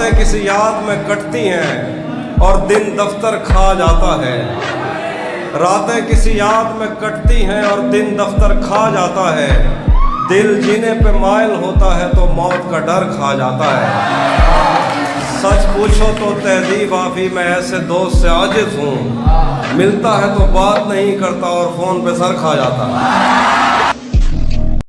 रातें किसी याद में कटती हैं और दिन दफ्तर खा जाता है। रातें किसी याद में कटती हैं और दिन दफ्तर खा जाता है। दिल जीने पे मायल होता है तो मौत का डर खा जाता है। सच पूछो तो तहजीब आफी मैं ऐसे दोस्त से आजिज हूँ। मिलता है तो बात नहीं करता और फ़ोन पे सर खा जाता। है